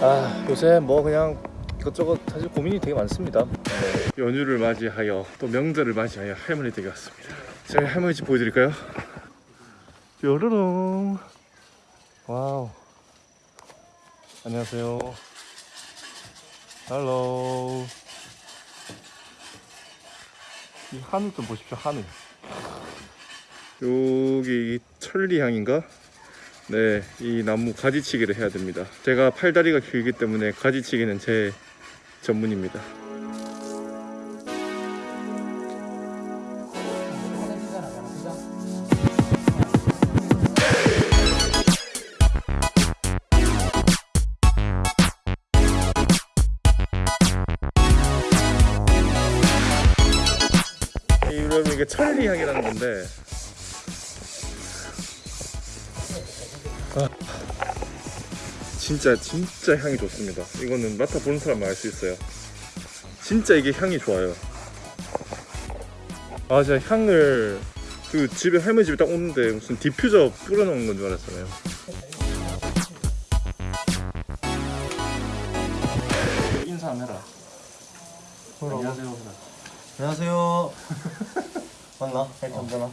아 요새 뭐 그냥 이것저것 사실 고민이 되게 많습니다 네. 연휴를 맞이하여 또 명절을 맞이하여 할머니 댁에 왔습니다 제가 할머니 집 보여드릴까요? 뾰로롱 와우 안녕하세요 hello 이 하늘 좀 보십시오 하늘 여기 이 천리향인가? 네, 이 나무 가지치기를 해야 됩니다. 제가 팔다리가 길기 때문에 가지치기는 제 전문입니다. 이게 천리향이라는 건데 진짜 진짜 향이 좋습니다. 이거는 맡아보는 사람만 알 수 있어요. 진짜 이게 향이 좋아요. 아 제가 향을 그 집에 할머니 집에 딱 오는데 무슨 디퓨저 뿌려놓은 건 줄 알았잖아요. 인사 한번 해라. 안녕하세요. 안녕하세요. 맞나? 헬탐잖아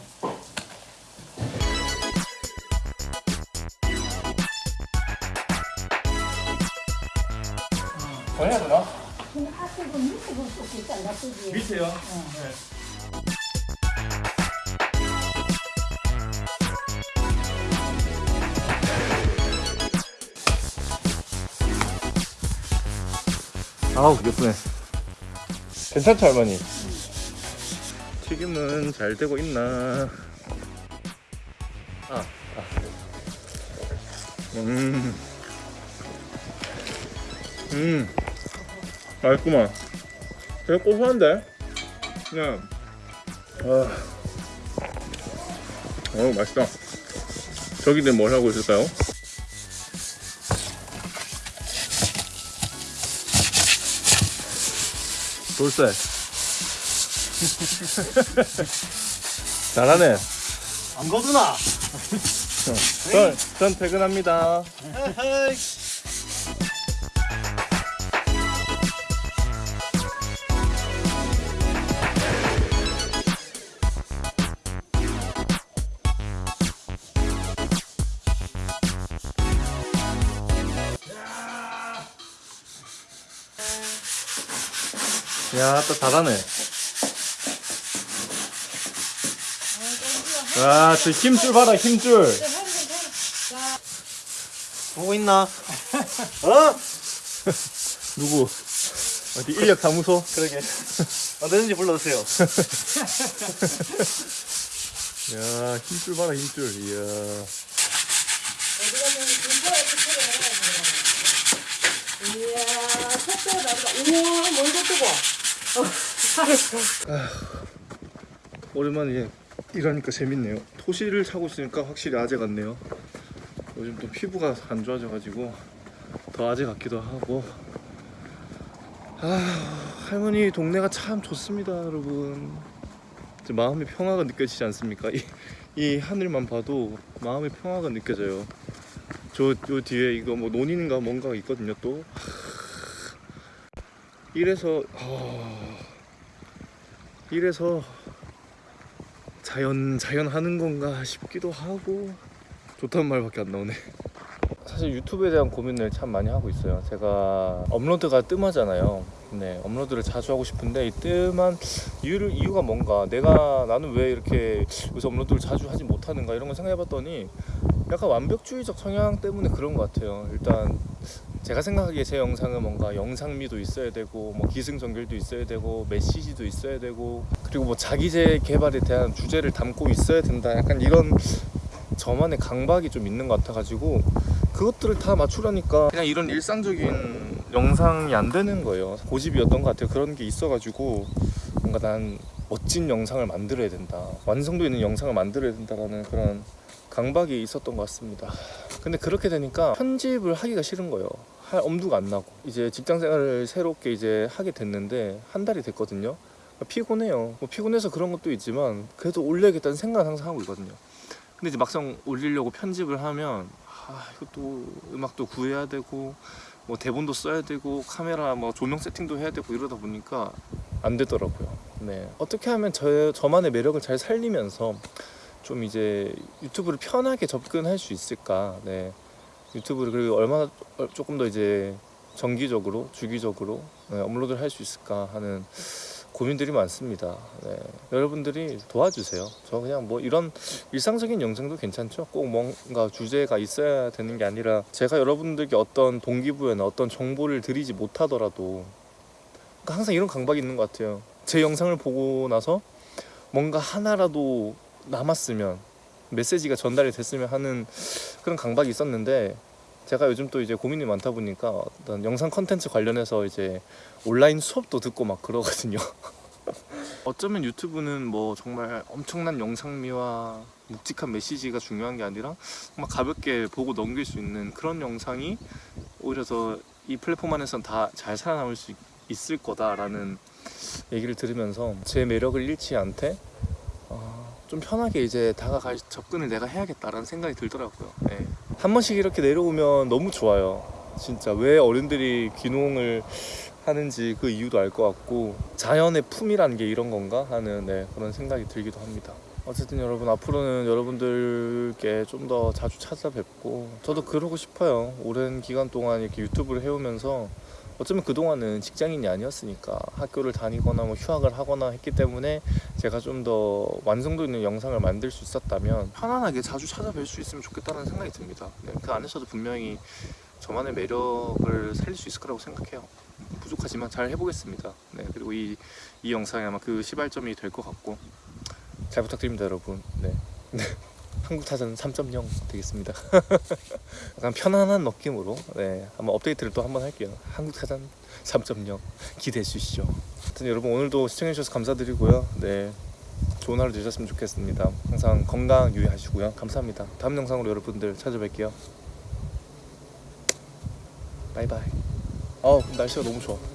되나? 근데 하트도 밑에 볼수 있잖아, 그지? 밑에요. 아우 예쁘네. 괜찮죠 할머니? 튀김은 잘 되고 있나? 아, 아. 음, 음, 맛있구만. 되게 고소한데? 그냥, 아, 어우 맛있다. 저기는 뭘 하고 있을까요? 돌쇠. 잘하네. 안 거두나? 전, 전 퇴근합니다. 야, 또 잘하네. 와, 저 힘줄 봐라, 힘줄. 보고 있나? 어? 누구? 어디 인력 사무소? 그러게. 언제든지 불러주세요. 야, 힘줄 봐라, 힘줄. 이야. 이야, 색깔 나보다. 우와, 멀고 뜨고. 오랜만에 일하니까 재밌네요. 토시를 차고 있으니까 확실히 아재 같네요. 요즘 또 피부가 안 좋아져가지고 더 아재 같기도 하고. 아, 할머니 동네가 참 좋습니다, 여러분. 마음의 평화가 느껴지지 않습니까? 이, 이 하늘만 봐도 마음의 평화가 느껴져요. 저, 저 뒤에 이거 뭐 논인가 뭔가가 있거든요, 또. 이래서, 아, 이래서 자연 자연 하는 건가 싶기도 하고 좋다는 말밖에 안 나오네. 사실 유튜브에 대한 고민을 참 많이 하고 있어요. 제가 업로드가 뜸하잖아요. 네, 업로드를 자주 하고 싶은데 이 뜸한 이유를 이유가 뭔가 내가 나는 왜 이렇게 요새 업로드를 자주 하지 못하는가 이런 걸 생각해 봤더니 약간 완벽주의적 성향 때문에 그런 것 같아요. 일단 제가 생각하기에 제 영상은 뭔가 영상미도 있어야 되고 뭐 기승전결도 있어야 되고 메시지도 있어야 되고 그리고 뭐 자기재 개발에 대한 주제를 담고 있어야 된다. 약간 이런 저만의 강박이 좀 있는 것 같아가지고 그것들을 다 맞추려니까 그냥 이런 일상적인 영상이 안 되는 거예요. 고집이었던 것 같아요. 그런 게 있어가지고 뭔가 난 멋진 영상을 만들어야 된다. 완성도 있는 영상을 만들어야 된다라는 그런 강박이 있었던 것 같습니다 근데 그렇게 되니까 편집을 하기가 싫은 거예요. 할 엄두가 안 나고. 이제 직장 생활을 새롭게 이제 하게 됐는데 한 달이 됐거든요. 피곤해요. 뭐 피곤해서 그런 것도 있지만 그래도 올려야겠다는 생각은 항상 하고 있거든요. 근데 이제 막상 올리려고 편집을 하면 하, 아, 이것도 음악도 구해야 되고 뭐 대본도 써야 되고 카메라 뭐 조명 세팅도 해야 되고 이러다 보니까 안 되더라고요. 네. 어떻게 하면 저 저만의 매력을 잘 살리면서 좀 이제 유튜브를 편하게 접근할 수 있을까? 네. 유튜브를 그리고 얼마나 어, 조금 더 이제 정기적으로 주기적으로 네, 업로드를 할 수 있을까 하는 고민들이 많습니다. 네. 여러분들이 도와주세요. 저 그냥 뭐 이런 일상적인 영상도 괜찮죠. 꼭 뭔가 주제가 있어야 되는 게 아니라 제가 여러분들께 어떤 동기부여나 어떤 정보를 드리지 못하더라도 항상 이런 강박이 있는 것 같아요. 제 영상을 보고 나서 뭔가 하나라도 남았으면 메시지가 전달이 됐으면 하는 그런 강박이 있었는데 제가 요즘 또 이제 고민이 많다 보니까 어떤 영상 컨텐츠 관련해서 이제 온라인 수업도 듣고 막 그러거든요. 어쩌면 유튜브는 뭐 정말 엄청난 영상미와 묵직한 메시지가 중요한 게 아니라 정말 가볍게 보고 넘길 수 있는 그런 영상이 오히려 더 이 플랫폼 안에선 다 잘 살아남을 수 있- 있을 거다라는 얘기를 들으면서 제 매력을 잃지 않되 어, 좀 편하게 이제 다가갈 접근을 내가 해야겠다라는 생각이 들더라고요. 예. 한 번씩 이렇게 내려오면 너무 좋아요. 진짜 왜 어른들이 귀농을 하는지 그 이유도 알 것 같고 자연의 품이라는 게 이런 건가 하는 네, 그런 생각이 들기도 합니다. 어쨌든 여러분 앞으로는 여러분들께 좀 더 자주 찾아뵙고 저도 그러고 싶어요. 오랜 기간 동안 이렇게 유튜브를 해오면서 어쩌면 그동안은 직장인이 아니었으니까 학교를 다니거나 뭐 휴학을 하거나 했기 때문에 제가 좀 더 완성도 있는 영상을 만들 수 있었다면 편안하게 자주 찾아뵐 수 있으면 좋겠다는 생각이 듭니다. 네, 그 안에서도 분명히 저만의 매력을 살릴 수 있을 거라고 생각해요. 부족하지만 잘 해보겠습니다. 네, 그리고 이, 이 영상이 아마 그 시발점이 될 것 같고 잘 부탁드립니다, 여러분. 네. 네. 한국 타전 3.0 되겠습니다. 약간 편안한 느낌으로 네, 한번 업데이트를 또 한번 할게요. 한국 타전 3.0 기대해 주시죠. 하여튼 여러분 오늘도 시청해 주셔서 감사드리고요. 네. 좋은 하루 되셨으면 좋겠습니다. 항상 건강 유의하시고요. 감사합니다. 다음 영상으로 여러분들 찾아뵐게요. 바이바이. 어 날씨가 너무 좋아.